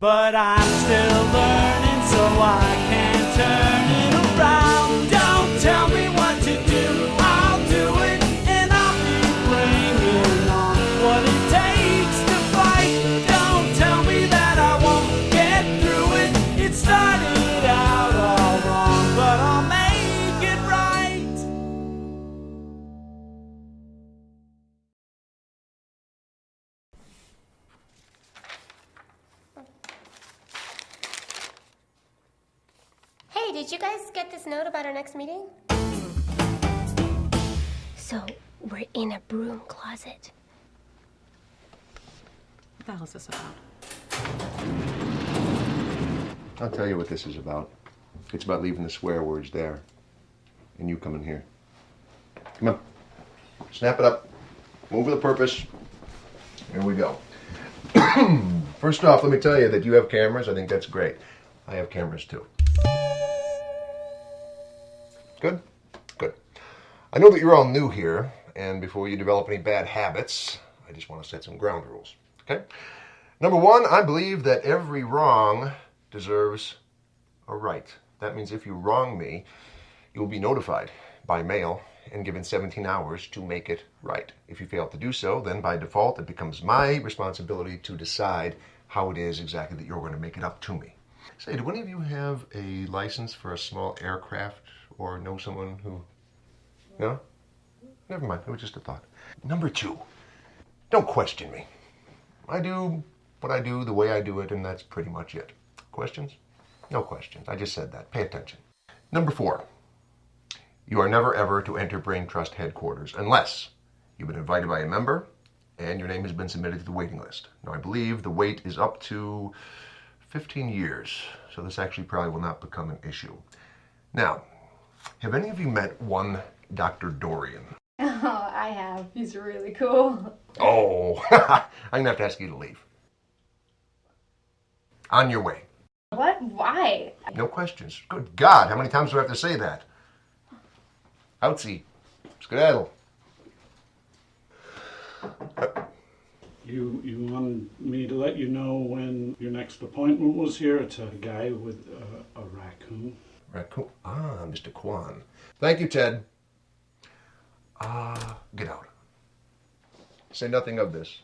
But I'm still learning, so I can't turn it did you guys get this note about our next meeting? So, we're in a broom closet. What the hell is this about? I'll tell you what this is about. It's about leaving the swear words there and you coming here. Come on. Snap it up. Move with a purpose. Here we go. First off, let me tell you that you have cameras. I think that's great. I have cameras too. Good? Good. I know that you're all new here, and before you develop any bad habits, I just want to set some ground rules. Okay? Number one, I believe that every wrong deserves a right. That means if you wrong me, you will be notified by mail and given 17 hours to make it right. If you fail to do so, then by default it becomes my responsibility to decide how it is exactly that you're going to make it up to me. Say, do any of you have a license for a small aircraft or know someone who. No? Never mind, it was just a thought. Number two, don't question me. I do what I do the way I do it, and that's pretty much it. Questions? No questions. I just said that. Pay attention. Number four, you are never ever to enter Brain Trust headquarters unless you've been invited by a member and your name has been submitted to the waiting list. Now, I believe the wait is up to 15 years, so this actually probably will not become an issue. Now, have any of you met one Dr. Dorian? Oh, I have. He's really cool. Oh, I'm gonna have to ask you to leave. On your way. What? Why? No questions. Good God, how many times do I have to say that? Outsy. Skedaddle. You you wanted me to let you know when your next appointment was here. It's a guy with a, a raccoon. Raccoon. Ah, Mr. Kwan. Thank you, Ted. Ah, uh, get out. Say nothing of this.